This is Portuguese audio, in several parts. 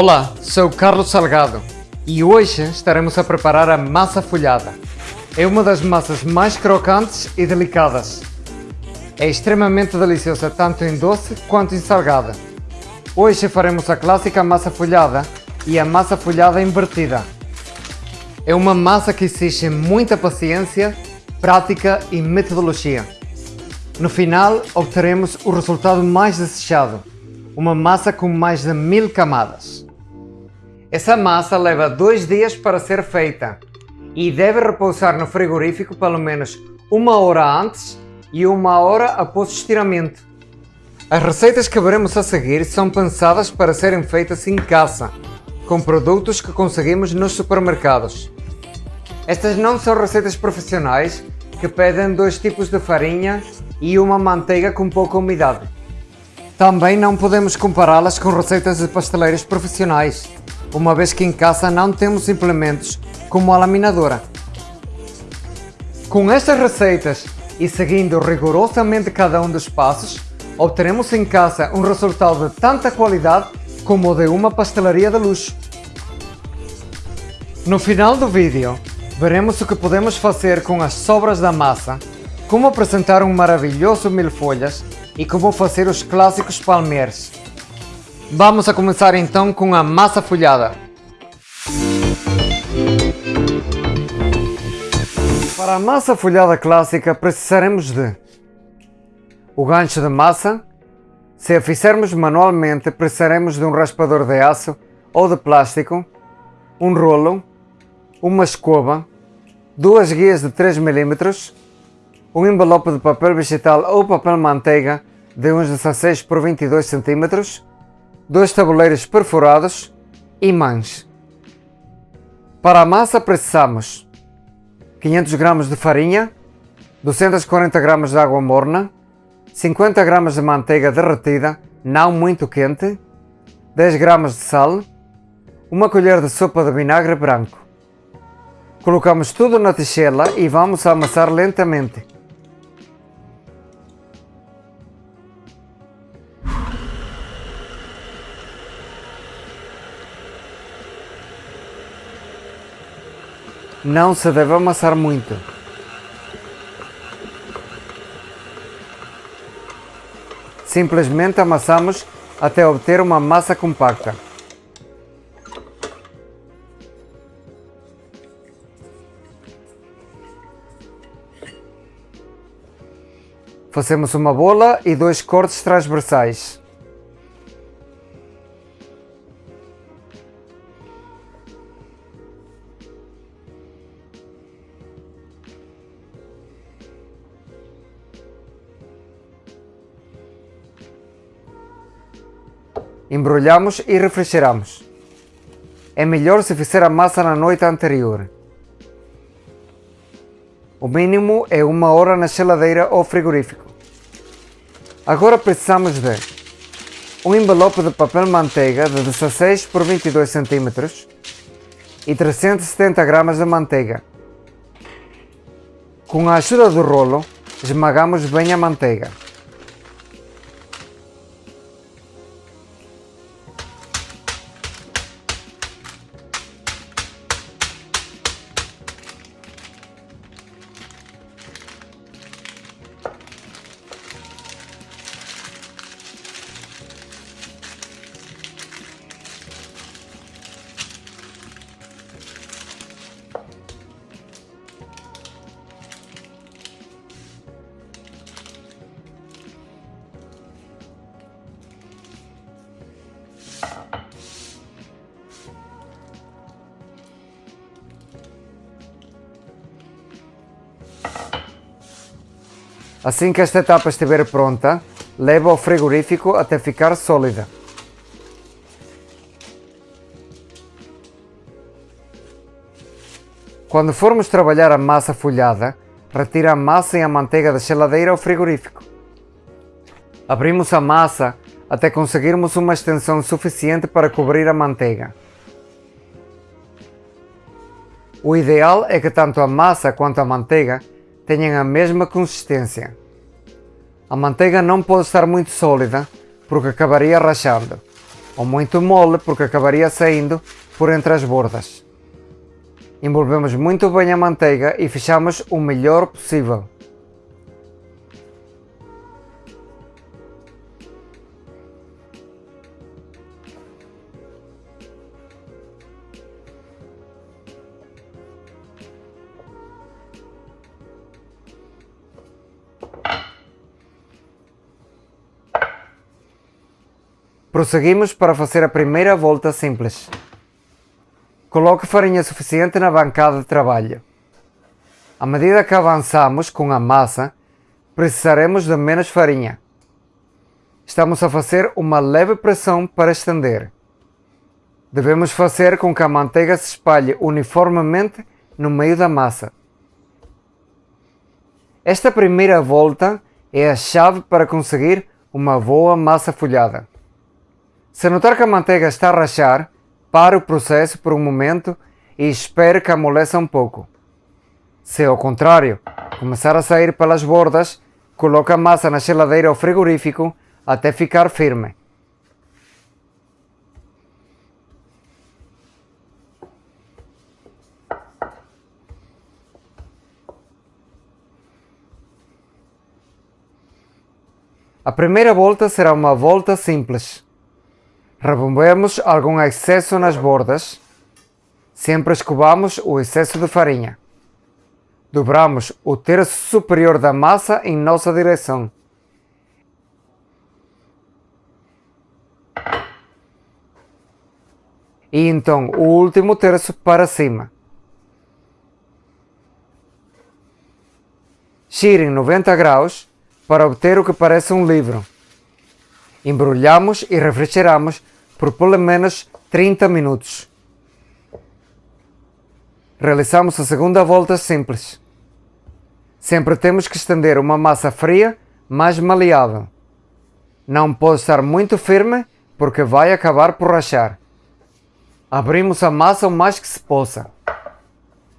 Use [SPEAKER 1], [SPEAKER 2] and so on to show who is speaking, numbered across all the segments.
[SPEAKER 1] Olá, sou Carlos Salgado e hoje estaremos a preparar a massa folhada. É uma das massas mais crocantes e delicadas. É extremamente deliciosa tanto em doce quanto em salgada. Hoje faremos a clássica massa folhada e a massa folhada invertida. É uma massa que exige muita paciência, prática e metodologia. No final, obteremos o resultado mais desejado, uma massa com mais de mil camadas. Essa massa leva dois dias para ser feita e deve repousar no frigorífico pelo menos uma hora antes e uma hora após o estiramento. As receitas que veremos a seguir são pensadas para serem feitas em casa, com produtos que conseguimos nos supermercados. Estas não são receitas profissionais que pedem dois tipos de farinha e uma manteiga com pouca umidade. Também não podemos compará-las com receitas de pasteleiros profissionais, uma vez que em casa não temos implementos como a laminadora. Com estas receitas e seguindo rigorosamente cada um dos passos, obteremos em casa um resultado de tanta qualidade como o de uma pastelaria de luxo. No final do vídeo, veremos o que podemos fazer com as sobras da massa, como apresentar um maravilhoso mil folhas e como fazer os clássicos palmeiros. Vamos a começar então com a massa folhada. Para a massa folhada clássica precisaremos de o gancho de massa. Se a fizermos manualmente precisaremos de um raspador de aço ou de plástico, um rolo, uma escova, duas guias de 3 mm, um envelope de papel vegetal ou papel manteiga de uns 16 por 22 cm, dois tabuleiros perfurados e mães. Para a massa precisamos 500 gramas de farinha, 240 gramas de água morna, 50 gramas de manteiga derretida, não muito quente, 10 gramas de sal, uma colher de sopa de vinagre branco. Colocamos tudo na tigela e vamos amassar lentamente. Não se deve amassar muito. Simplesmente amassamos até obter uma massa compacta. Fazemos uma bola e dois cortes transversais. Embrulhamos e refrigeramos. É melhor se fizer a massa na noite anterior. O mínimo é uma hora na geladeira ou frigorífico. Agora precisamos de um envelope de papel manteiga de 16 por 22 cm e 370 gramas de manteiga. Com a ajuda do rolo, esmagamos bem a manteiga. Assim que esta etapa estiver pronta, leva ao frigorífico até ficar sólida. Quando formos trabalhar a massa folhada, retira a massa e a manteiga da geladeira ao frigorífico. Abrimos a massa até conseguirmos uma extensão suficiente para cobrir a manteiga. O ideal é que tanto a massa quanto a manteiga tenham a mesma consistência. A manteiga não pode estar muito sólida porque acabaria rachando. ou muito mole porque acabaria saindo por entre as bordas. Envolvemos muito bem a manteiga e fechamos o melhor possível. Prosseguimos para fazer a primeira volta simples. Coloque farinha suficiente na bancada de trabalho. À medida que avançamos com a massa, precisaremos de menos farinha. Estamos a fazer uma leve pressão para estender. Devemos fazer com que a manteiga se espalhe uniformemente no meio da massa. Esta primeira volta é a chave para conseguir uma boa massa folhada. Se notar que a manteiga está a rachar, pare o processo por um momento e espere que amoleça um pouco. Se ao contrário começar a sair pelas bordas, coloque a massa na geladeira ou frigorífico até ficar firme. A primeira volta será uma volta simples. Removemos algum excesso nas bordas. Sempre escovamos o excesso de farinha. Dobramos o terço superior da massa em nossa direção. E então o último terço para cima. Gire em 90 graus para obter o que parece um livro. Embrulhamos e refrigeramos por pelo menos 30 minutos. Realizamos a segunda volta simples. Sempre temos que estender uma massa fria, mais maleável. Não pode estar muito firme porque vai acabar por rachar. Abrimos a massa o mais que se possa.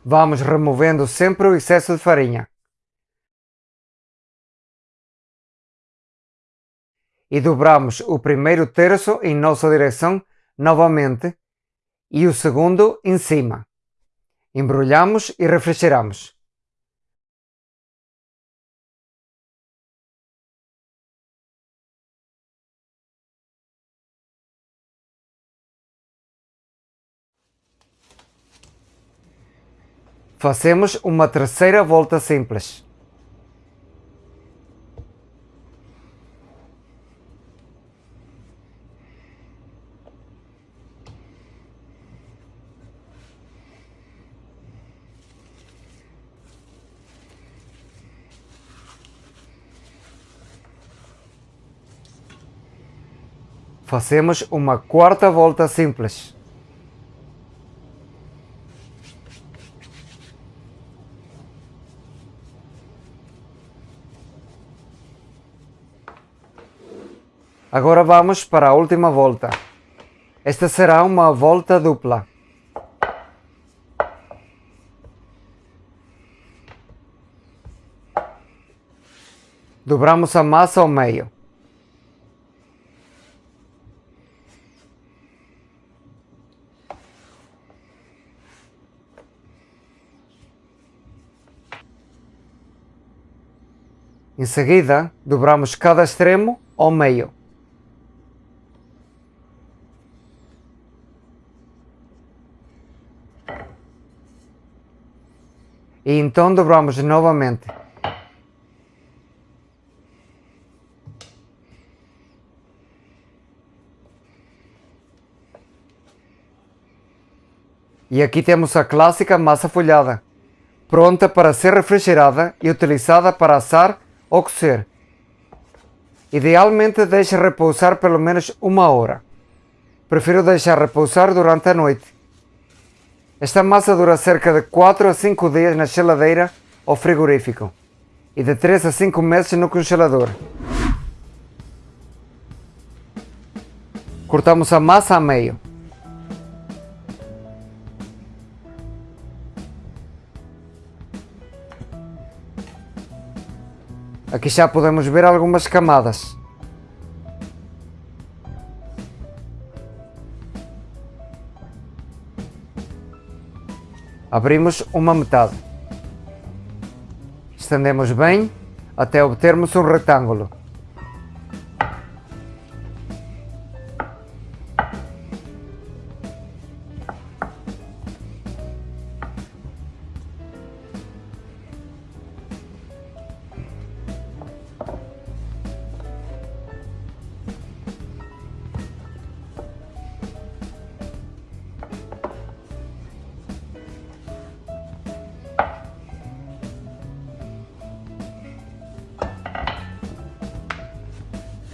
[SPEAKER 1] Vamos removendo sempre o excesso de farinha. E dobramos o primeiro terço em nossa direção novamente e o segundo em cima. Embrulhamos e refrigeramos. Fazemos uma terceira volta simples. Fazemos uma quarta volta simples. Agora vamos para a última volta. Esta será uma volta dupla. Dobramos a massa ao meio. Em seguida, dobramos cada extremo ao meio. E então dobramos novamente. E aqui temos a clássica massa folhada, pronta para ser refrigerada e utilizada para assar cocer. Idealmente deixe repousar pelo menos uma hora. Prefiro deixar repousar durante a noite. Esta massa dura cerca de 4 a 5 dias na geladeira ou frigorífico e de 3 a 5 meses no congelador. Cortamos a massa a meio. Aqui já podemos ver algumas camadas. Abrimos uma metade. Estendemos bem até obtermos um retângulo.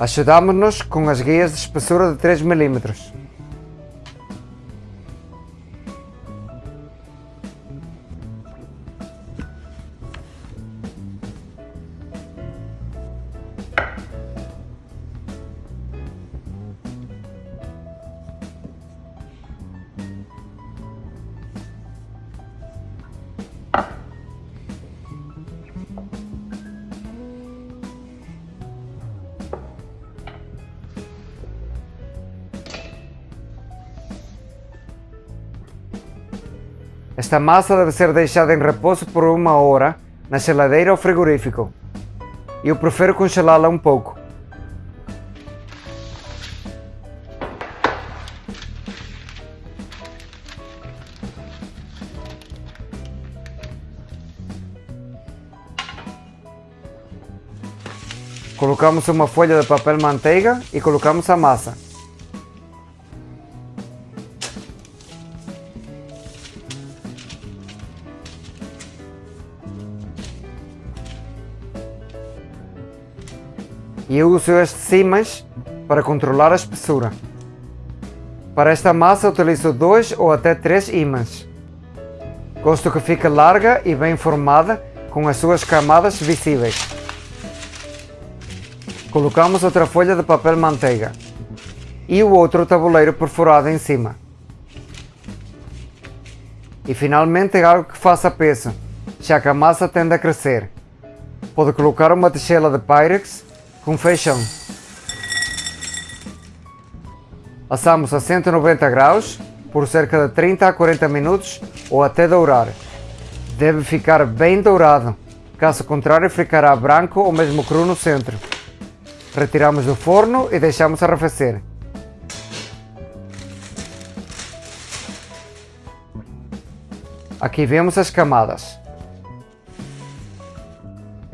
[SPEAKER 1] Ajudamos-nos com as guias de espessura de 3 mm. Esta massa deve ser deixada em repouso por uma hora na geladeira ou frigorífico. Eu prefiro congelá-la um pouco. Colocamos uma folha de papel manteiga e colocamos a massa. E eu uso estes ímãs para controlar a espessura. Para esta massa utilizo dois ou até três ímãs. Gosto que fique larga e bem formada com as suas camadas visíveis. Colocamos outra folha de papel manteiga e o outro tabuleiro perfurado em cima. E finalmente algo que faça peso, já que a massa tende a crescer. Pode colocar uma tigela de Pyrex com feijão. Assamos a 190 graus por cerca de 30 a 40 minutos ou até dourar. Deve ficar bem dourado, caso contrário ficará branco ou mesmo cru no centro. Retiramos do forno e deixamos arrefecer. Aqui vemos as camadas.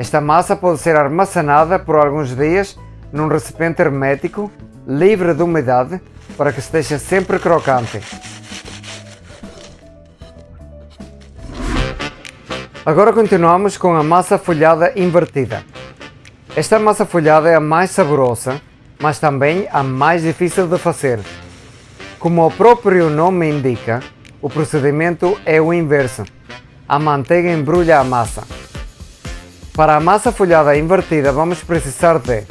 [SPEAKER 1] Esta massa pode ser armazenada por alguns dias num recipiente hermético, livre de umidade, para que esteja sempre crocante. Agora continuamos com a massa folhada invertida. Esta massa folhada é a mais saborosa, mas também a mais difícil de fazer. Como o próprio nome indica, o procedimento é o inverso. A manteiga embrulha a massa. Para a massa folhada invertida vamos precisar de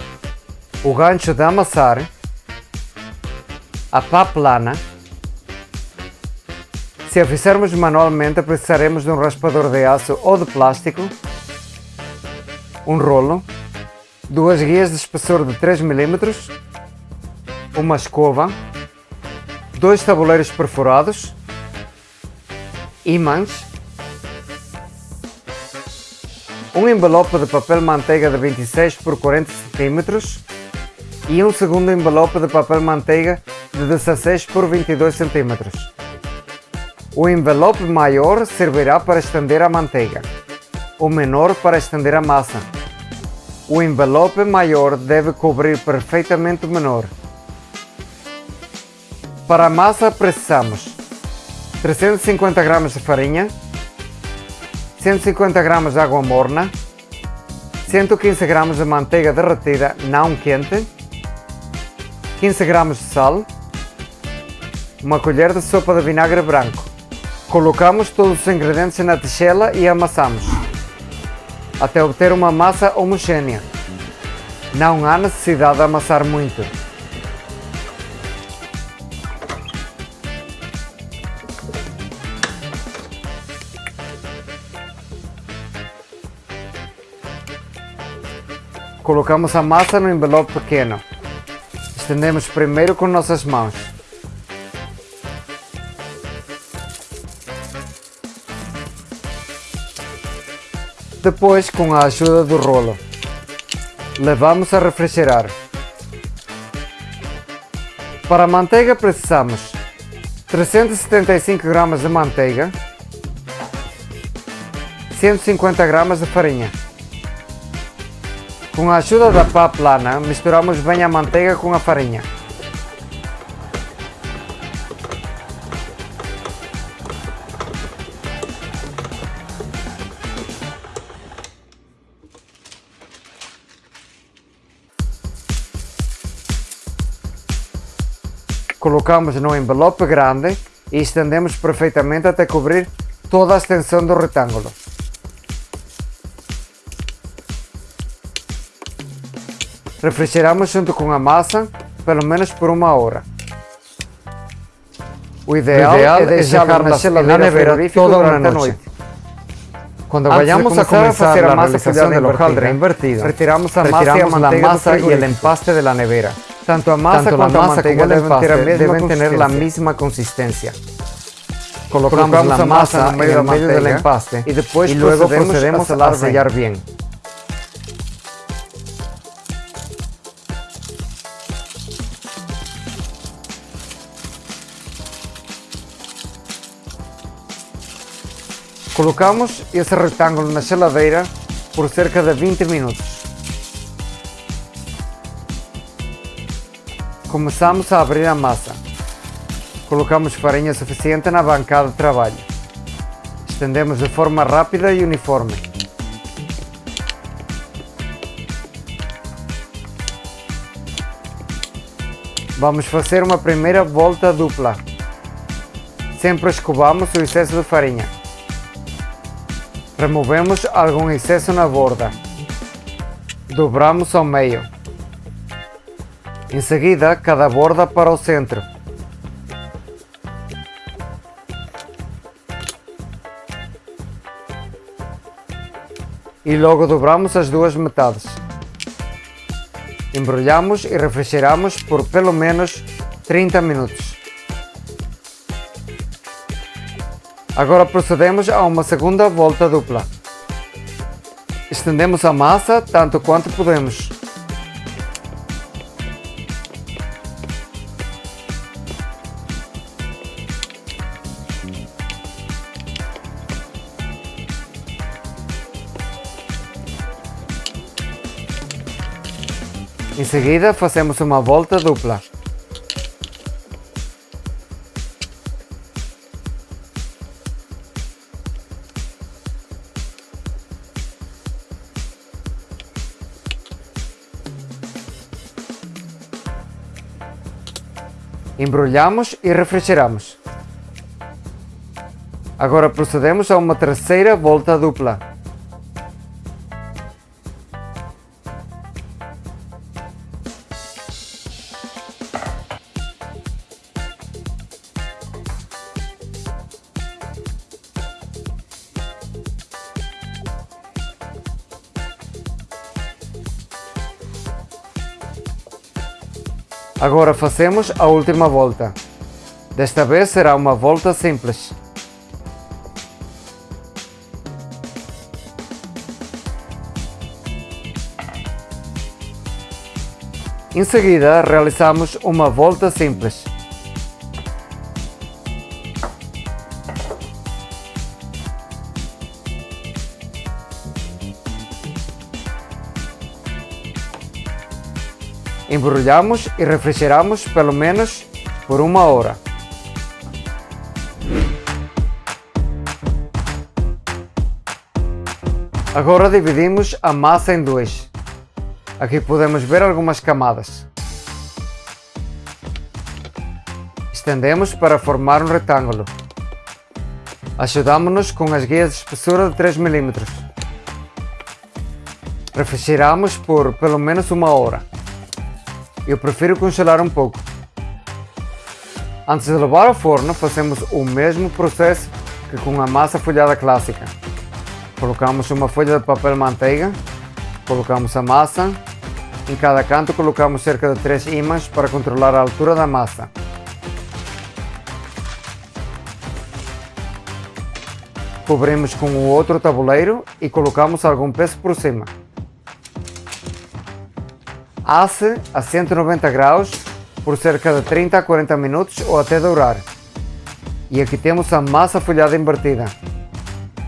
[SPEAKER 1] o gancho de amassar, a pá plana. Se a fizermos manualmente precisaremos de um raspador de aço ou de plástico, um rolo, duas guias de espessor de 3 mm, uma escova, dois tabuleiros perfurados, ímãs, um envelope de papel manteiga de 26 por 40 cm e um segundo envelope de papel manteiga de 16 por 22 cm. O envelope maior servirá para estender a manteiga, o menor para estender a massa. O envelope maior deve cobrir perfeitamente o menor. Para a massa precisamos 350 gramas de farinha, 150 gramas de água morna, 115 gramas de manteiga derretida não quente, 15 gramas de sal, uma colher de sopa de vinagre branco. Colocamos todos os ingredientes na tigela e amassamos, até obter uma massa homogênea. Não há necessidade de amassar muito. Colocamos a massa no envelope pequeno. Estendemos primeiro com nossas mãos. Depois, com a ajuda do rolo, levamos a refrigerar. Para a manteiga precisamos 375 gramas de manteiga, 150 gramas de farinha. Com a ajuda da pá plana, misturamos bem a manteiga com a farinha. Colocamos no envelope grande e estendemos perfeitamente até cobrir toda a extensão do retângulo. Refrigeramos junto com a massa pelo menos por uma hora. O ideal, o ideal é deixar na geladeira toda a noite. Quando vayamos a comenzar a, a masa de local invertido, retiramos a masa, retiramos la masa y el empaste de la nevera. Tanto a masa, Tanto quanto a masa como el empaste deben, tener la misma consistencia. Colocamos, Colocamos la masa en el medio del empaste y, después y luego procedemos, procedemos a sellar bien. Colocamos esse retângulo na geladeira por cerca de 20 minutos. Começamos a abrir a massa. Colocamos farinha suficiente na bancada de trabalho. Estendemos de forma rápida e uniforme. Vamos fazer uma primeira volta dupla. Sempre escovamos o excesso de farinha. Removemos algum excesso na borda. Dobramos ao meio. Em seguida, cada borda para o centro. E logo dobramos as duas metades. Embrulhamos e refrigeramos por pelo menos 30 minutos. Agora procedemos a uma segunda volta dupla. Estendemos a massa tanto quanto podemos. Em seguida, fazemos uma volta dupla. Embrulhamos e refrigeramos. Agora procedemos a uma terceira volta dupla. Agora fazemos a última volta. Desta vez será uma volta simples. Em seguida, realizamos uma volta simples. Embrulhamos e refrigeramos pelo menos por uma hora. Agora dividimos a massa em dois. Aqui podemos ver algumas camadas. Estendemos para formar um retângulo. Ajudamos-nos com as guias de espessura de 3 mm. Refrigeramos por pelo menos uma hora. Eu prefiro congelar um pouco. Antes de levar ao forno, fazemos o mesmo processo que com a massa folhada clássica. Colocamos uma folha de papel manteiga, colocamos a massa, em cada canto colocamos cerca de 3 ímãs para controlar a altura da massa. Cobrimos com o outro tabuleiro e colocamos algum peso por cima. Asse a 190 graus por cerca de 30 a 40 minutos ou até dourar. E aqui temos a massa folhada invertida,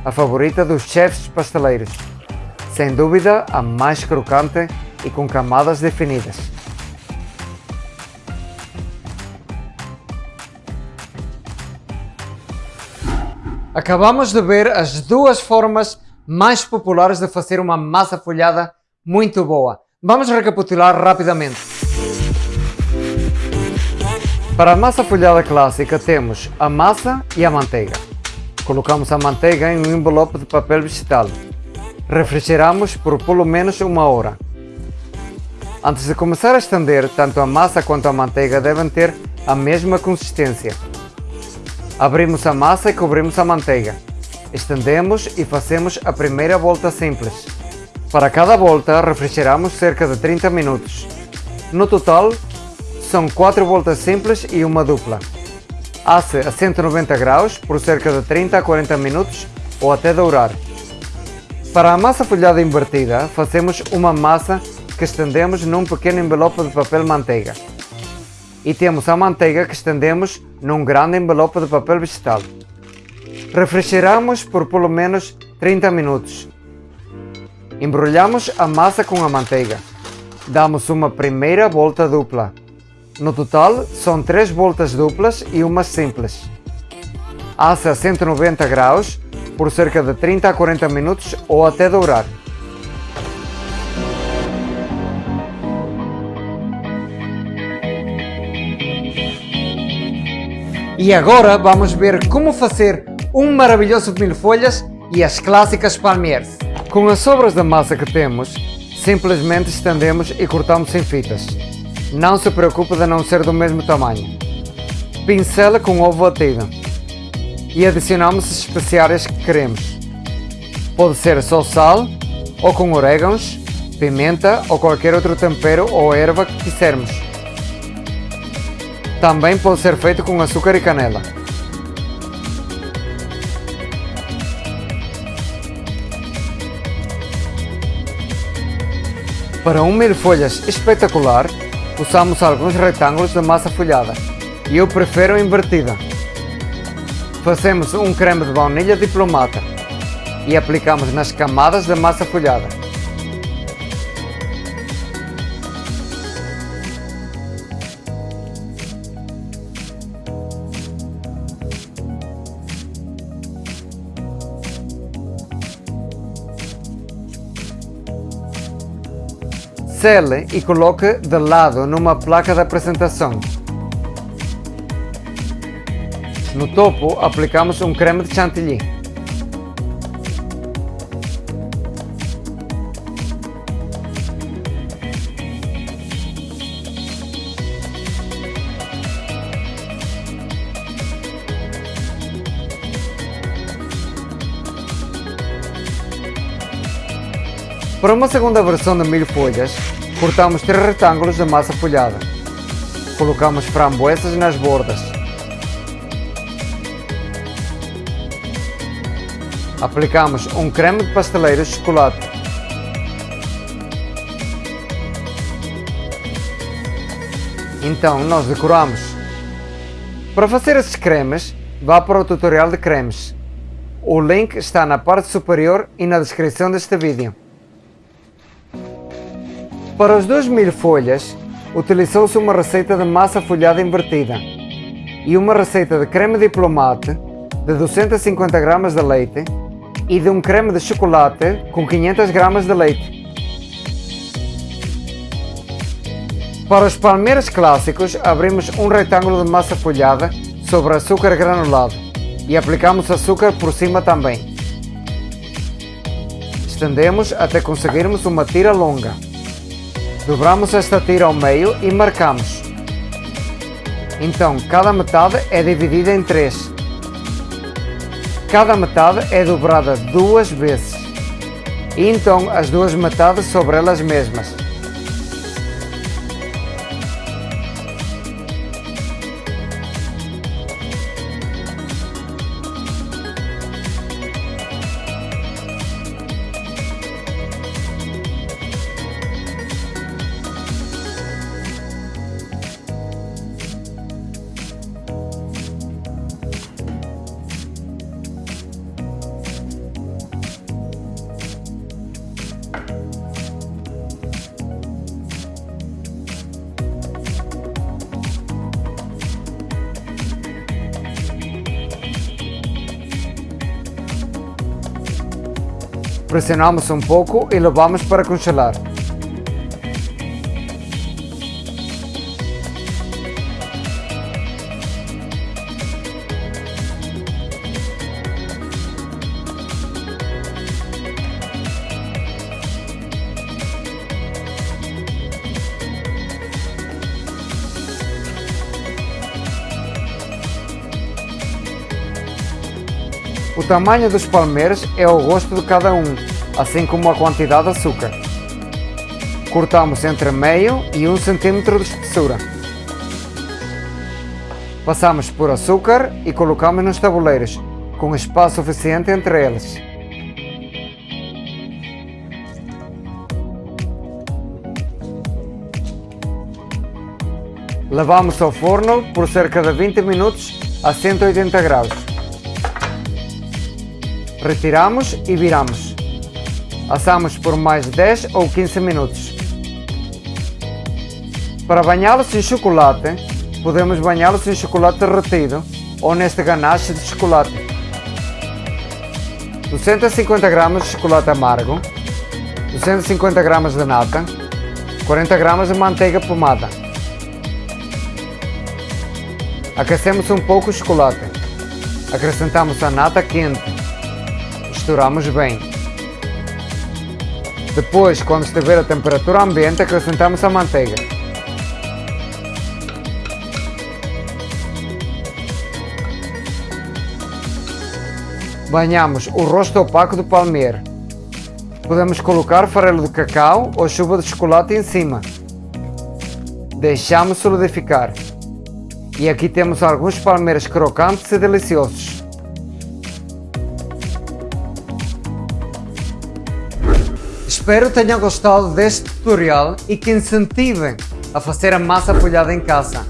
[SPEAKER 1] a favorita dos chefs pasteleiros. Sem dúvida, a mais crocante e com camadas definidas. Acabamos de ver as duas formas mais populares de fazer uma massa folhada muito boa. Vamos recapitular rapidamente. Para a massa folhada clássica temos a massa e a manteiga. Colocamos a manteiga em um envelope de papel vegetal. Refrigeramos por pelo menos uma hora. Antes de começar a estender, tanto a massa quanto a manteiga devem ter a mesma consistência. Abrimos a massa e cobrimos a manteiga. Estendemos e fazemos a primeira volta simples. Para cada volta, refrigeramos cerca de 30 minutos. No total, são 4 voltas simples e uma dupla. Asse a 190 graus por cerca de 30 a 40 minutos ou até dourar. Para a massa folhada invertida, fazemos uma massa que estendemos num pequeno envelope de papel manteiga e temos a manteiga que estendemos num grande envelope de papel vegetal. Refrigeramos por pelo menos 30 minutos. Embrulhamos a massa com a manteiga. Damos uma primeira volta dupla. No total, são três voltas duplas e uma simples. Assa a 190 graus por cerca de 30 a 40 minutos ou até dourar. E agora vamos ver como fazer um maravilhoso mil folhas e as clássicas palmiers. Com as sobras da massa que temos, simplesmente estendemos e cortamos em fitas. Não se preocupe de não ser do mesmo tamanho. Pincela com ovo batido e adicionamos as especiarias que queremos. Pode ser só sal ou com orégãos, pimenta ou qualquer outro tempero ou erva que quisermos. Também pode ser feito com açúcar e canela. Para um mil folhas espetacular, usamos alguns retângulos de massa folhada e eu prefiro invertida. Fazemos um creme de baunilha diplomata e aplicamos nas camadas da massa folhada. Sele e coloque de lado numa placa de apresentação. No topo aplicamos um creme de chantilly. Para uma segunda versão de mil folhas, cortamos três retângulos de massa folhada. Colocamos framboesas nas bordas. Aplicamos um creme de pasteleiro de chocolate. Então nós decoramos. Para fazer esses cremes, vá para o tutorial de cremes. O link está na parte superior e na descrição deste vídeo. Para os 2 mil folhas, utilizou-se uma receita de massa folhada invertida e uma receita de creme diplomate de 250 gramas de leite e de um creme de chocolate com 500 gramas de leite. Para os palmeiras clássicos, abrimos um retângulo de massa folhada sobre açúcar granulado e aplicamos açúcar por cima também. Estendemos até conseguirmos uma tira longa. Dobramos esta tira ao meio e marcamos. Então, cada metade é dividida em três. Cada metade é dobrada duas vezes. E então as duas metades sobre elas mesmas. Pressionamos um pouco e levamos para congelar. Tamanho dos palmeiras é ao gosto de cada um, assim como a quantidade de açúcar. Cortamos entre meio e 1 cm de espessura. Passamos por açúcar e colocamos nos tabuleiros, com espaço suficiente entre eles. Levamos ao forno por cerca de 20 minutos a 180 graus. Retiramos e viramos. Assamos por mais 10 ou 15 minutos. Para banhá-los em chocolate, podemos banhá-los em chocolate derretido ou neste ganache de chocolate. 250 gramas de chocolate amargo, 250 gramas de nata, 40 gramas de manteiga pomada. Aquecemos um pouco o chocolate. Acrescentamos a nata quente misturamos bem. Depois, quando estiver a temperatura ambiente, acrescentamos a manteiga. Banhamos o rosto opaco do palmeiro. Podemos colocar farelo de cacau ou chuva de chocolate em cima. Deixamos solidificar. E aqui temos alguns palmeiros crocantes e deliciosos. Espero tenham gostado deste tutorial e que incentivem a fazer a massa folhada em casa.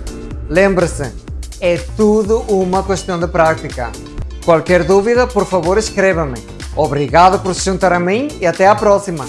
[SPEAKER 1] Lembre-se, é tudo uma questão de prática. Qualquer dúvida, por favor, escreva-me. Obrigado por se juntar a mim e até a próxima!